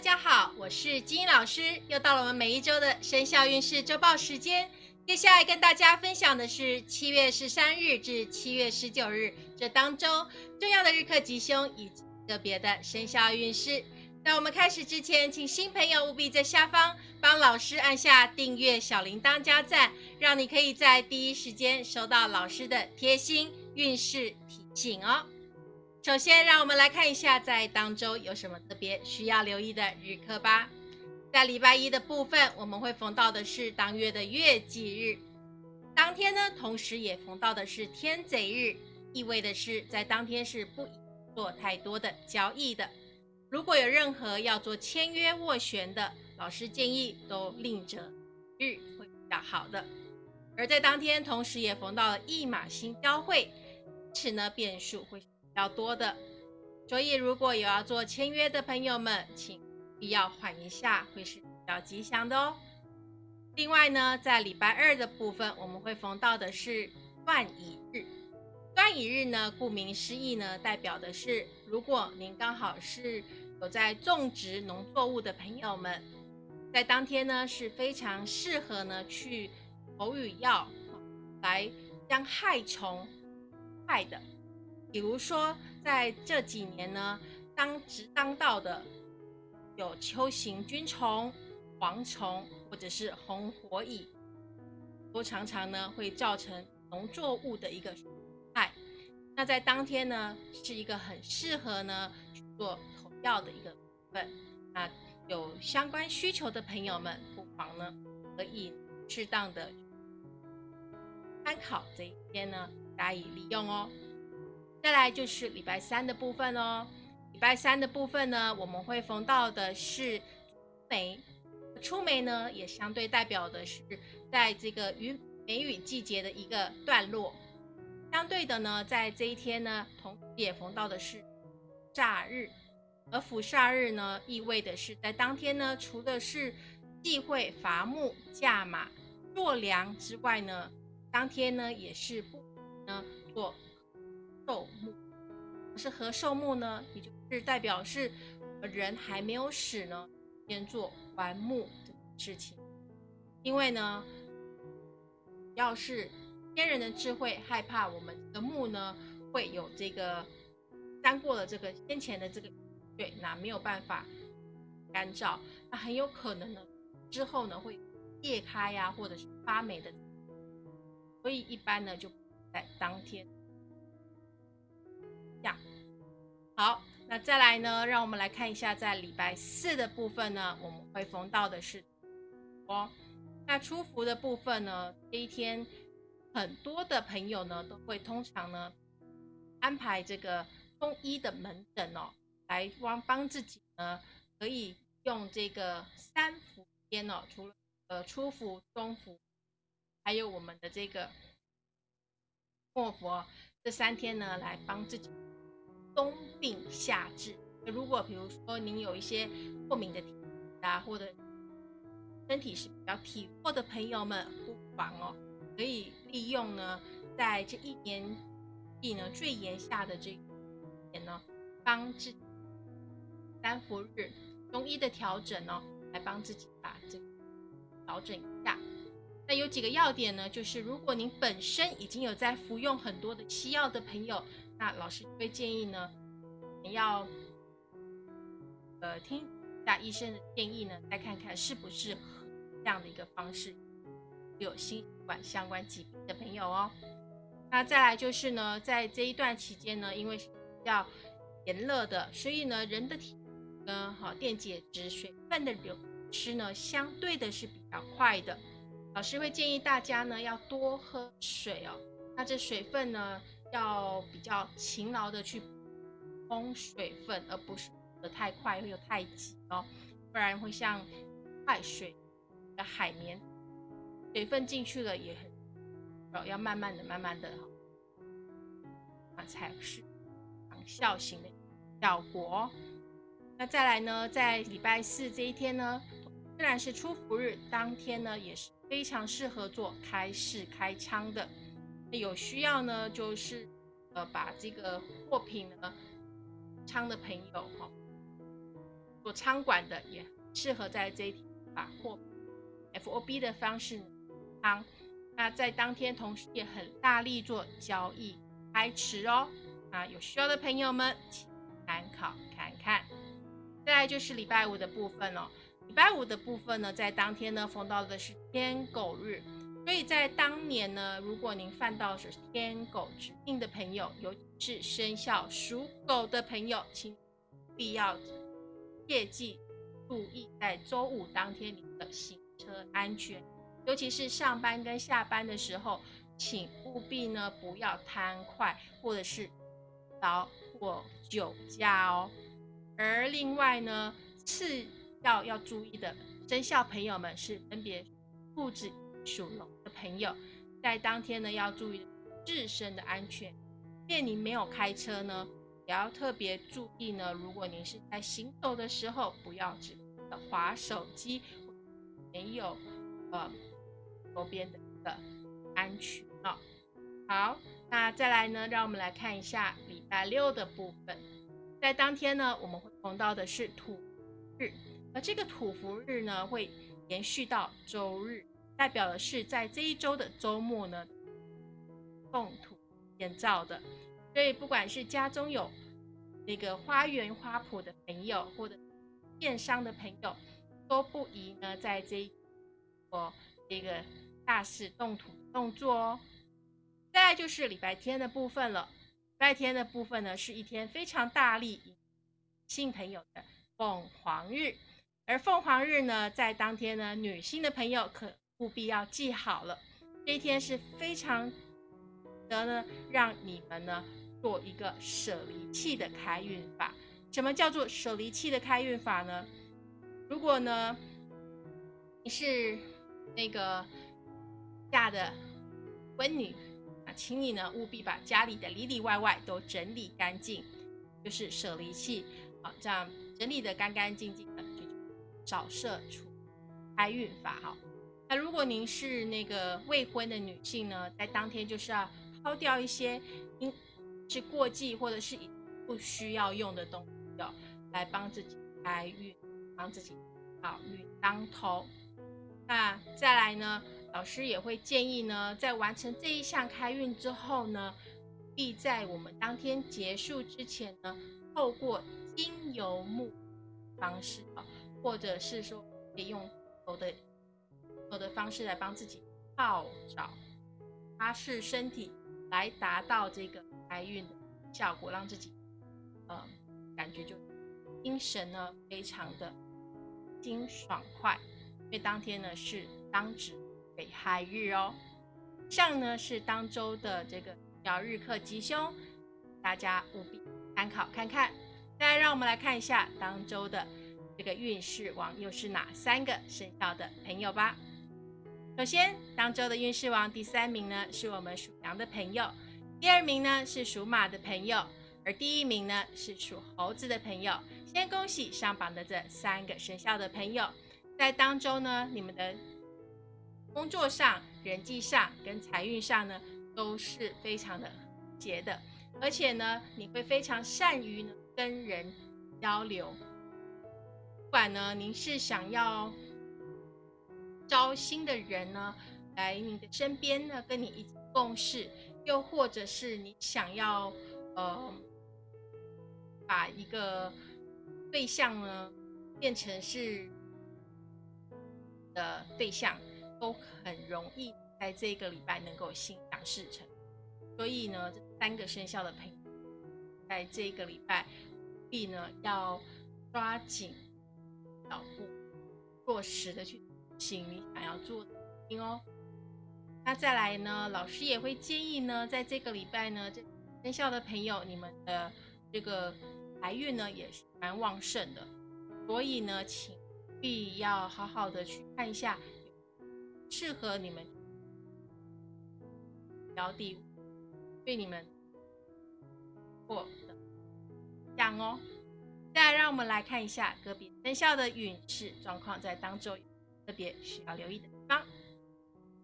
大家好，我是金英老师，又到了我们每一周的生肖运势周报时间。接下来跟大家分享的是七月十三日至七月十九日这当周重要的日课吉凶以及个别的生肖运势。在我们开始之前，请新朋友务必在下方帮老师按下订阅、小铃铛加赞，让你可以在第一时间收到老师的贴心运势提醒哦。首先，让我们来看一下在当周有什么特别需要留意的日课吧。在礼拜一的部分，我们会逢到的是当月的月忌日，当天呢，同时也逢到的是天贼日，意味的是在当天是不宜做太多的交易的。如果有任何要做签约斡旋的，老师建议都另择日会比较好的。而在当天，同时也逢到了一马星交汇，因此呢，变数会。比较多的，所以如果有要做签约的朋友们，请必要缓一下，会是比较吉祥的哦。另外呢，在礼拜二的部分，我们会逢到的是断乙日。断乙日呢，顾名思义呢，代表的是如果您刚好是有在种植农作物的朋友们，在当天呢是非常适合呢去投语药来将害虫害的。比如说，在这几年呢，当值当道的有秋行菌虫、蝗虫或者是红火蚁，都常常呢会造成农作物的一个损害。那在当天呢，是一个很适合呢去做投药的一个部分。那有相关需求的朋友们，不妨呢可以适当的参考这一天呢加以利用哦。再来就是礼拜三的部分哦。礼拜三的部分呢，我们会逢到的是梅。出梅呢，也相对代表的是在这个雨梅雨季节的一个段落。相对的呢，在这一天呢，同时也逢到的是煞日。而辅煞日呢，意味的是在当天呢，除了是忌讳伐木、驾马、做粮之外呢，当天呢也是不呢做。寿木是何寿木呢？也就是代表是人还没有死呢，先做完木这个事情。因为呢，要是天人的智慧害怕我们的木呢会有这个沾过了这个先前的这个对，那没有办法干燥，那很有可能呢之后呢会裂开呀，或者是发霉的。所以一般呢就在当天。好，那再来呢？让我们来看一下，在礼拜四的部分呢，我们会逢到的是哦。那出服的部分呢，这一天很多的朋友呢，都会通常呢安排这个中医的门诊哦，来帮帮自己呢，可以用这个三伏天哦，除了呃初伏、中伏，还有我们的这个末伏这三天呢，来帮自己。冬病夏治，如果比如说您有一些过敏的体质啊，或者身体是比较体弱的朋友们，不妨哦，可以利用呢，在这一年季呢最炎夏的这一年呢，帮自己三伏日中医的调整呢，来帮自己把这个调整一下。那有几个要点呢，就是如果您本身已经有在服用很多的西药的朋友。那老师会建议呢，你要呃听一下医生的建议呢，再看看是不是这样的一个方式，有心血管相关疾病的朋友哦。那再来就是呢，在这一段期间呢，因为是比较炎热的，所以呢，人的体呢，好电解质、水分的流失呢，相对的是比较快的。老师会建议大家呢，要多喝水哦。那这水分呢？要比较勤劳的去补充水分，而不是的太快又太急哦，不然会像快水的海绵，水分进去了也很，要慢慢的、慢慢的，啊才是长效型的效果。那再来呢，在礼拜四这一天呢，虽然是出伏日，当天呢也是非常适合做开市开仓的。有需要呢，就是呃把这个货品呢仓的朋友哈，做仓管的也适合在这一天把货 F O B 的方式仓。那在当天同时也很大力做交易开池哦。啊，有需要的朋友们请参考看看。再来就是礼拜五的部分哦。礼拜五的部分呢，在当天呢逢到的是天狗日，所以在当年呢，如果您犯到是天狗指定的朋友，尤其是生肖属狗的朋友，请必要切记注意在周五当天你的行车安全，尤其是上班跟下班的时候，请务必呢不要贪快或者是劳或酒驾哦。而另外呢，次要要注意的生肖朋友们是分别兔子、属龙朋友，在当天呢要注意自身的安全。即便你没有开车呢，也要特别注意呢。如果您是在行走的时候，不要只滑手机，没有呃周边的一个安全哦。好，那再来呢，让我们来看一下礼拜六的部分。在当天呢，我们会碰到的是土日。而这个土福日呢，会延续到周日，代表的是在这一周的周末呢，动土建造的。所以，不管是家中有那个花园花圃的朋友，或者电商的朋友，都不宜呢在这一做这个大事动土动作哦。再就是礼拜天的部分了，礼拜天的部分呢，是一天非常大力性朋友的凤凰日。而凤凰日呢，在当天呢，女性的朋友可务必要记好了，这一天是非常得呢，让你们呢做一个舍离器的开运法。什么叫做舍离器的开运法呢？如果呢你是那个嫁的婚女啊，请你呢务必把家里的里里外外都整理干净，就是舍离器啊，这样整理的干干净净的。扫射除开运法哈，那如果您是那个未婚的女性呢，在当天就是要抛掉一些因是过季或者是不需要用的东西哦，来帮自己开运，帮自己好运当头。那再来呢，老师也会建议呢，在完成这一项开运之后呢，必在我们当天结束之前呢，透过精油木方式啊。或者是说，可以用有的的方式来帮自己泡澡、擦拭身体，来达到这个开运的效果，让自己呃感觉就精神呢非常的精爽快。因为当天呢是当值北亥日哦，上呢是当周的这个小日课吉凶，大家务必参考看看。再来，让我们来看一下当周的。这个运势王又是哪三个生肖的朋友吧？首先，当周的运势王第三名呢，是我们属羊的朋友；第二名呢是属马的朋友，而第一名呢是属猴子的朋友。先恭喜上榜的这三个生肖的朋友，在当周呢，你们的工作上、人际上跟财运上呢，都是非常的节的，而且呢，你会非常善于跟人交流。不管呢，您是想要招新的人呢来你的身边呢，跟你一起共事，又或者是你想要呃把一个对象呢变成是的对象，都很容易在这个礼拜能够心想事成。所以呢，这三个生肖的朋友，在这个礼拜必呢要抓紧。脚步落实的去请你想要做的事情哦。那再来呢，老师也会建议呢，在这个礼拜呢，这生肖的朋友，你们的这个财运呢也是蛮旺盛的，所以呢，请必要好好的去看一下适合你们标的，对你们或的讲哦。再来，让我们来看一下个别生肖的运势状况，在当周特别需要留意的地方。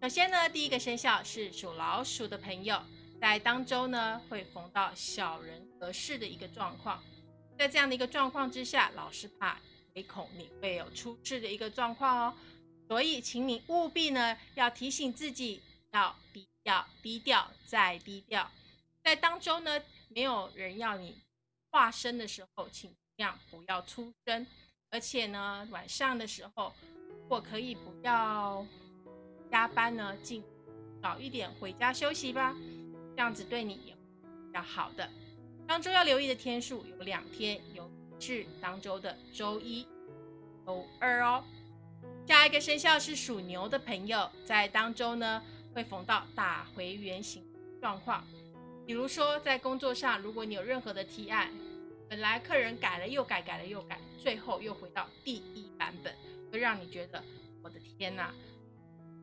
首先呢，第一个生肖是属老鼠的朋友，在当周呢会逢到小人得势的一个状况。在这样的一个状况之下，老师怕唯恐你会有出事的一个状况哦。所以，请你务必呢要提醒自己要低调、低调再低调。在当中呢，没有人要你化身的时候，请尽量不要出声。而且呢，晚上的时候，果可以不要加班呢，尽早一点回家休息吧，这样子对你也比较好的。当周要留意的天数有两天，有是当周的周一、周二哦。下一个生肖是属牛的朋友，在当周呢会逢到打回原形状况，比如说在工作上，如果你有任何的提案。本来客人改了又改，改了又改，最后又回到第一版本，会让你觉得我的天哪！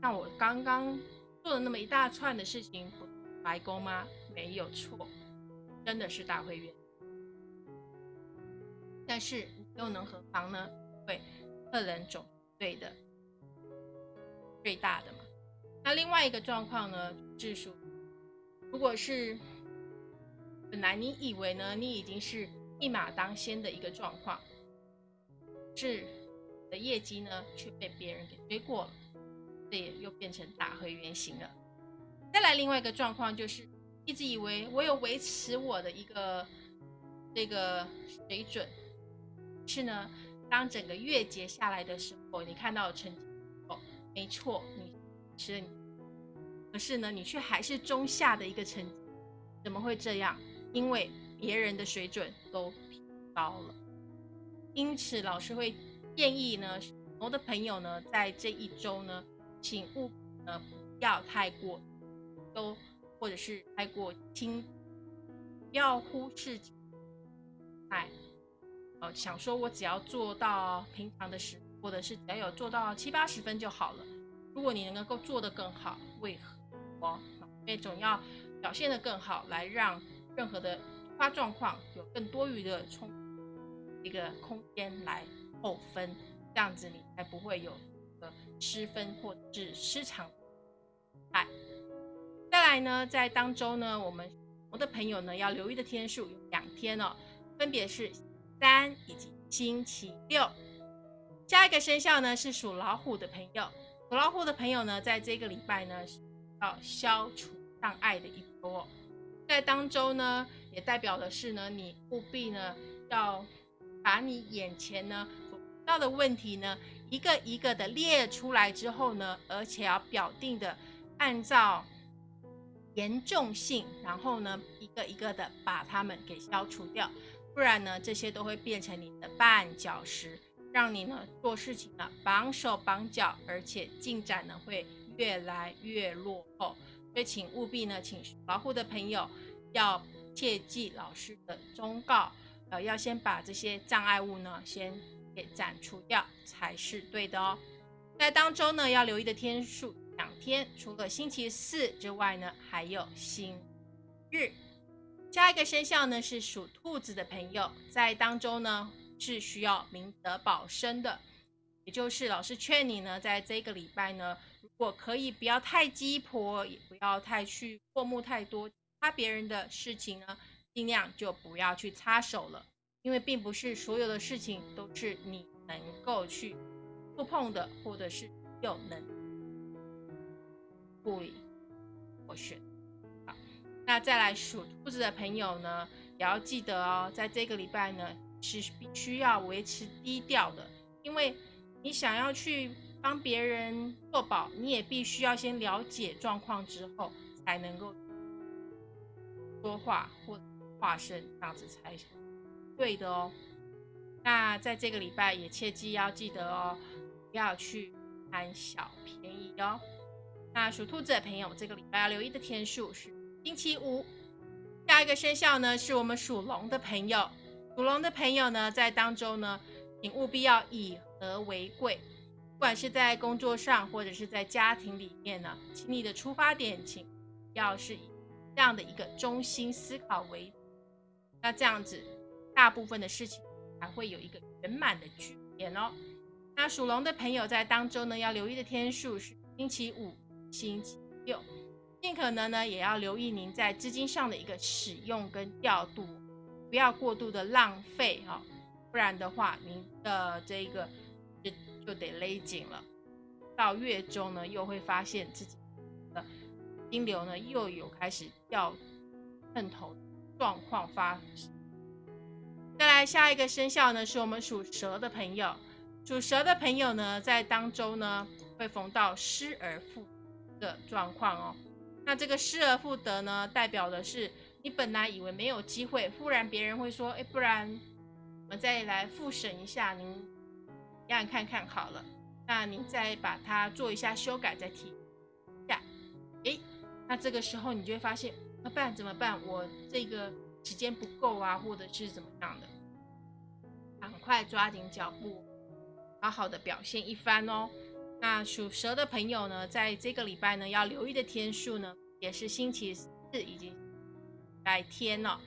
那我刚刚做了那么一大串的事情，白工吗？没有错，真的是大会员。但是又能何妨呢？对，个人总对的最大的嘛。那另外一个状况呢，是说，如果是本来你以为呢，你已经是。一马当先的一个状况，是的业绩呢却被别人给追过了，这也又变成打回原形了。再来另外一个状况就是，一直以为我有维持我的一个这个水准，是呢，当整个月结下来的时候，你看到成绩哦，没错，你是你，可是呢，你却还是中下的一个成绩，怎么会这样？因为。别人的水准都提高了，因此老师会建议呢，我的朋友呢，在这一周呢，请勿呃不要太过都或者是太过轻，不要忽视哎，呃想说我只要做到平常的时，或者是只要有做到七八十分就好了。如果你能够做得更好，为何？我因为总要表现得更好，来让任何的突。发状况有更多余的充一个空间来扣分，这样子你才不会有个失分或是失常。哎，再来呢，在当周呢，我们我的朋友呢要留意的天数有两天哦，分别是三以及星期六。下一个生肖呢是属老虎的朋友，属老虎的朋友呢，在这个礼拜呢是要消除障碍的一波。在当周呢，也代表的是呢，你务必呢要把你眼前呢到的问题呢，一个一个的列出来之后呢，而且要表定的按照严重性，然后呢一个一个的把它们给消除掉，不然呢这些都会变成你的绊脚石，让你呢做事情呢绑手绑脚，而且进展呢会越来越落后。所以，请务必呢，请保护的朋友要切记老师的忠告，呃，要先把这些障碍物呢先给斩除掉才是对的哦。在当中呢，要留意的天数两天，除了星期四之外呢，还有星日。下一个生肖呢是属兔子的朋友，在当中呢是需要明德保身的，也就是老师劝你呢，在这个礼拜呢。如果可以，不要太鸡婆，也不要太去过目太多，他别人的事情呢，尽量就不要去插手了，因为并不是所有的事情都是你能够去触碰的，或者是有能处理或选。好，那再来属兔子的朋友呢，也要记得哦，在这个礼拜呢，是必须要维持低调的，因为你想要去。帮别人做保，你也必须要先了解状况之后，才能够说话或化身，这样子才行对的哦。那在这个礼拜也切记要记得哦，不要去贪小便宜哦。那属兔子的朋友，这个礼拜要留意的天数是星期五。下一个生肖呢，是我们属龙的朋友。属龙的朋友呢，在当中呢，请务必要以和为贵。不管是在工作上，或者是在家庭里面呢，请你的出发点，请要是以这样的一个中心思考为，那这样子，大部分的事情才会有一个圆满的局面哦。那属龙的朋友在当中呢，要留意的天数是星期五、星期六，尽可能呢，也要留意您在资金上的一个使用跟调度，不要过度的浪费哈。不然的话，您的这一个就就得勒紧了。到月中呢，又会发现自己的金流呢又有开始掉碰头状况发生。再来下一个生肖呢，是我们属蛇的朋友。属蛇的朋友呢，在当周呢会逢到失而复的状况哦。那这个失而复得呢，代表的是你本来以为没有机会，忽然别人会说：“哎，不然我们再来复审一下，您让看看好了。”那您再把它做一下修改，再提一下。哎，那这个时候你就会发现，那办怎么办？我这个时间不够啊，或者是怎么样的？赶快抓紧脚步。好好的表现一番哦。那属蛇的朋友呢，在这个礼拜呢，要留意的天数呢，也是星期四以及拜天了。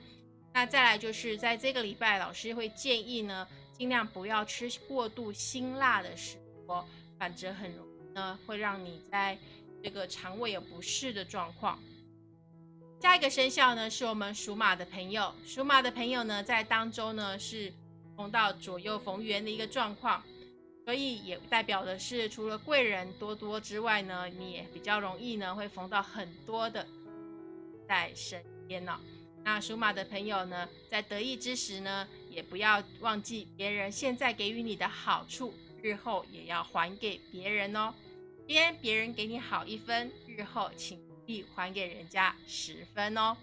那再来就是在这个礼拜，老师会建议呢，尽量不要吃过度辛辣的食物，反则很容易呢，会让你在这个肠胃有不适的状况。下一个生肖呢，是我们属马的朋友。属马的朋友呢，在当中呢，是逢到左右逢源的一个状况。所以也代表的是，除了贵人多多之外呢，你也比较容易呢会逢到很多的在身边呢。那属马的朋友呢，在得意之时呢，也不要忘记别人现在给予你的好处，日后也要还给别人哦。今天别人给你好一分，日后请必还给人家十分哦。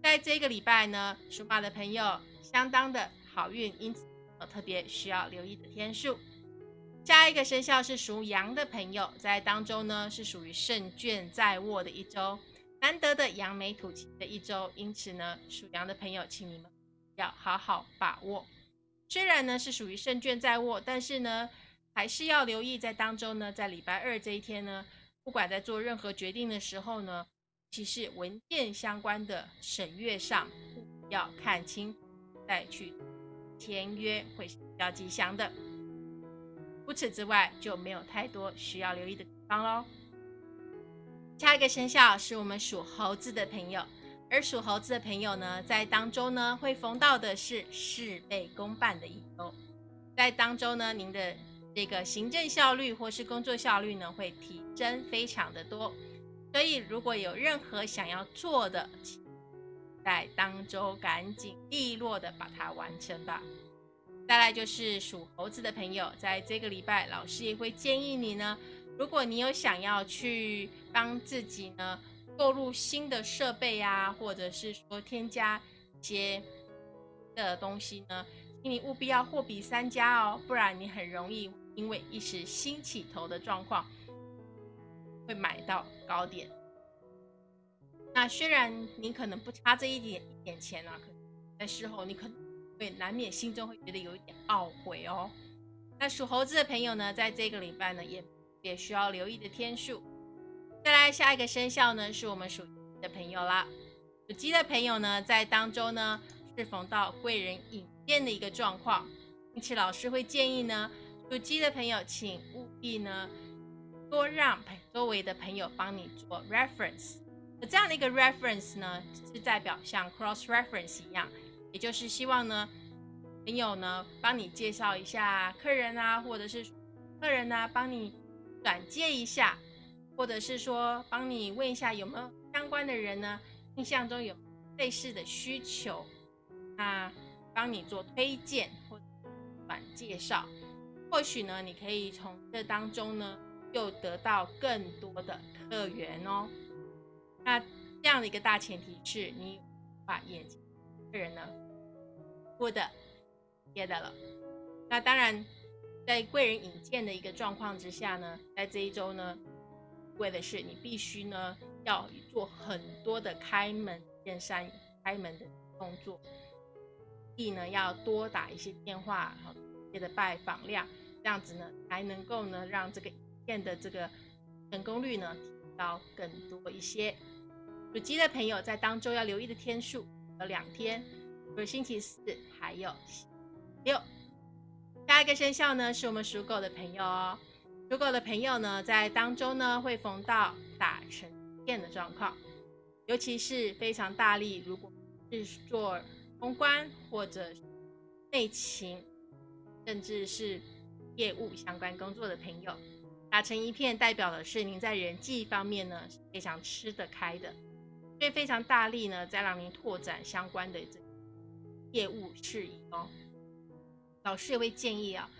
在这个礼拜呢，属马的朋友相当的好运，因此有特别需要留意的天数。下一个生肖是属羊的朋友，在当中呢是属于胜券在握的一周，难得的扬眉吐气的一周，因此呢属羊的朋友，请你们要好好把握。虽然呢是属于胜券在握，但是呢还是要留意在当中呢，在礼拜二这一天呢，不管在做任何决定的时候呢，其实文件相关的审阅上要看清再去签约，会是比较吉祥的。除此之外，就没有太多需要留意的地方喽。下一个生肖是我们属猴子的朋友，而属猴子的朋友呢，在当中呢会逢到的是事倍功半的一周，在当中呢，您的这个行政效率或是工作效率呢会提升非常的多，所以如果有任何想要做的，在当周赶紧利落的把它完成吧。再来就是属猴子的朋友，在这个礼拜，老师也会建议你呢，如果你有想要去帮自己呢购入新的设备啊，或者是说添加一些的东西呢，请你务必要货比三家哦，不然你很容易因为一时兴起头的状况，会买到高点。那虽然你可能不差这一点一点钱啊，可在事后你可能。会难免心中会觉得有一点懊悔哦。那属猴子的朋友呢，在这个礼拜呢，也也需要留意的天数。再来下一个生肖呢，是我们属鸡的朋友啦。属鸡的朋友呢，在当中呢，是逢到贵人引荐的一个状况，因此老师会建议呢，有机的朋友，请务必呢，多让周围的朋友帮你做 reference。这样的一个 reference 呢，是代表像 cross reference 一样。也就是希望呢，朋友呢帮你介绍一下客人啊，或者是客人呢帮你转介一下，或者是说帮你问一下有没有相关的人呢，印象中有类似的需求，那帮你做推荐或转介绍，或许呢你可以从这当中呢又得到更多的客源哦。那这样的一个大前提是你把眼睛。客人呢，过的接的了。那当然，在贵人引荐的一个状况之下呢，在这一周呢，为的是你必须呢要做很多的开门见山开门的动作，亦呢要多打一些电话，的拜访量，这样子呢才能够呢让这个引荐的这个成功率呢提高更多一些。属鸡的朋友在当中要留意的天数。有两天，是星期四，还有星期六。下一个生肖呢，是我们属狗的朋友哦。属狗的朋友呢，在当中呢会逢到打成片的状况，尤其是非常大力，如果是做公关或者内勤甚至是业务相关工作的朋友，打成一片，代表的是您在人际方面呢是非常吃得开的，所以非常大力呢在让您拓展相关的这业务事宜哦。老师也会建议啊，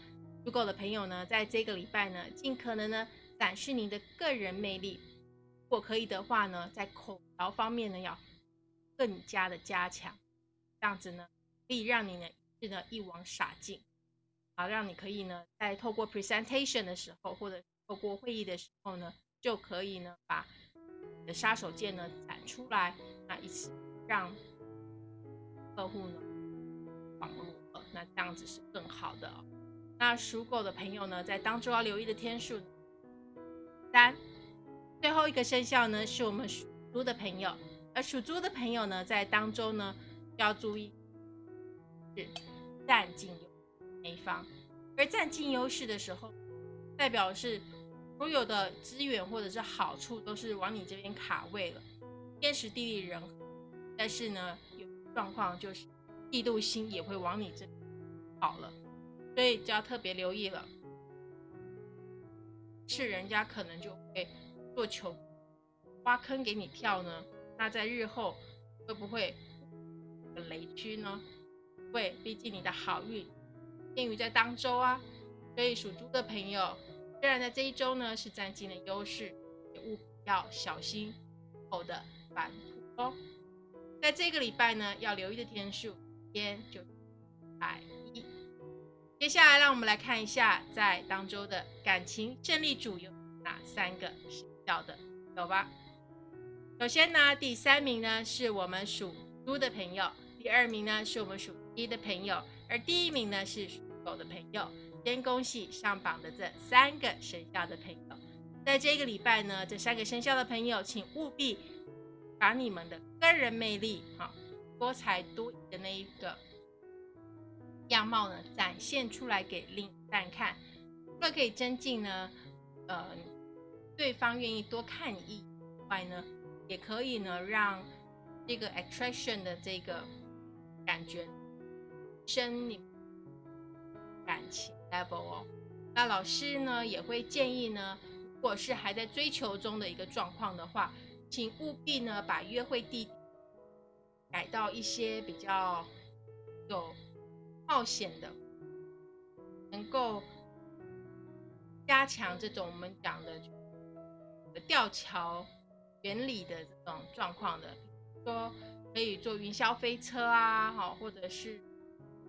如果的朋友呢，在这个礼拜呢，尽可能呢展示您的个人魅力，如果可以的话呢，在口条方面呢要更加的加强，这样子呢可以让你呢是呢一网撒尽。好，让你可以呢，在透过 presentation 的时候，或者透过会议的时候呢，就可以呢，把你的杀手锏呢展出来，那一起让客户呢网络，那这样子是更好的。那属狗的朋友呢，在当中要留意的天数三，最后一个生肖呢，是我们属猪的朋友，而属猪的朋友呢，在当中呢要注意是淡静。一方，而占尽优势的时候，代表是所有的资源或者是好处都是往你这边卡位了，天时地利人和。但是呢，有状况就是嫉妒心也会往你这跑了，所以就要特别留意了。是人家可能就会做球挖坑给你跳呢，那在日后会不会雷区呢？会，毕竟你的好运。天宇在当周啊，所以属猪的朋友，虽然在这一周呢是占尽了优势，也务必要小心后的反扑哦。在这个礼拜呢，要留意的天数，天就百一。接下来，让我们来看一下在当周的感情胜利组有哪三个生肖的，有吧？首先呢，第三名呢是我们属猪的朋友，第二名呢是我们属鸡的朋友，而第一名呢是。有的朋友，先恭喜上榜的这三个生肖的朋友。在这个礼拜呢，这三个生肖的朋友，请务必把你们的个人魅力，哈，多才多艺的那一个样貌呢，展现出来给另一半看。除了可以增进呢，呃，对方愿意多看你一外呢，也可以呢，让这个 attraction 的这个感觉升你。感情 level 哦，那老师呢也会建议呢，如果是还在追求中的一个状况的话，请务必呢把约会地改到一些比较有冒险的，能够加强这种我们讲的吊桥原理的这种状况的，说可以坐云霄飞车啊，好，或者是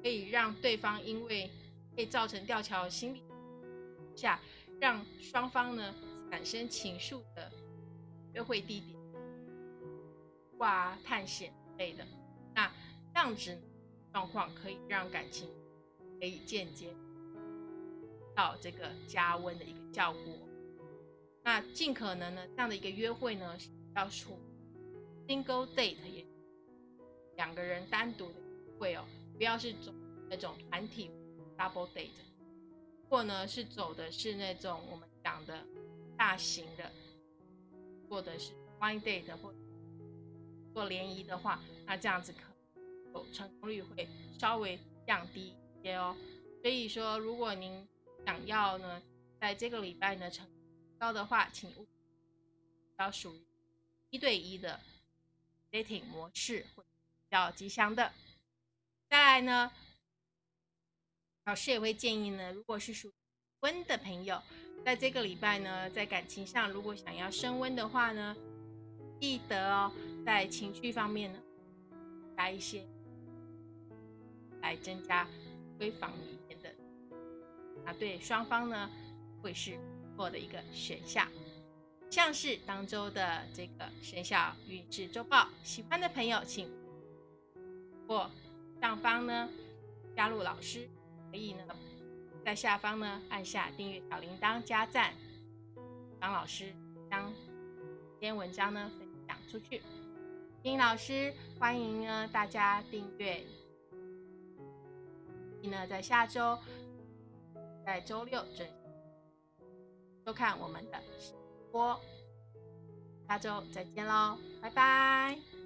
可以让对方因为会造成吊桥心理下，让双方呢产生情愫的约会地点，哇，探险类的，那这样子状况可以让感情可以间接到这个加温的一个效果。那尽可能呢，这样的一个约会呢，是要处 single date，也两个人单独的会哦，不要是种那种团体。Double date，或呢是走的是那种我们讲的大型的，或者是 One date 或做联谊的话，那这样子可有成功率会稍微降低一些哦。所以说，如果您想要呢，在这个礼拜呢成高的话，请务必要属于一对一的 dating 模式会比较吉祥的。再来呢。老师也会建议呢，如果是属温的朋友，在这个礼拜呢，在感情上如果想要升温的话呢，记得哦，在情绪方面呢，加一些来增加闺房里面的，啊，对双方呢会是不错的一个选项。像是当周的这个生肖运势周报，喜欢的朋友请或上方呢加入老师。可以呢，在下方呢按下订阅小铃铛加赞，帮老师将这篇文章呢分享出去。丁老师欢迎呢大家订阅。你呢在下周，在周六准收看我们的直播。下周再见喽，拜拜。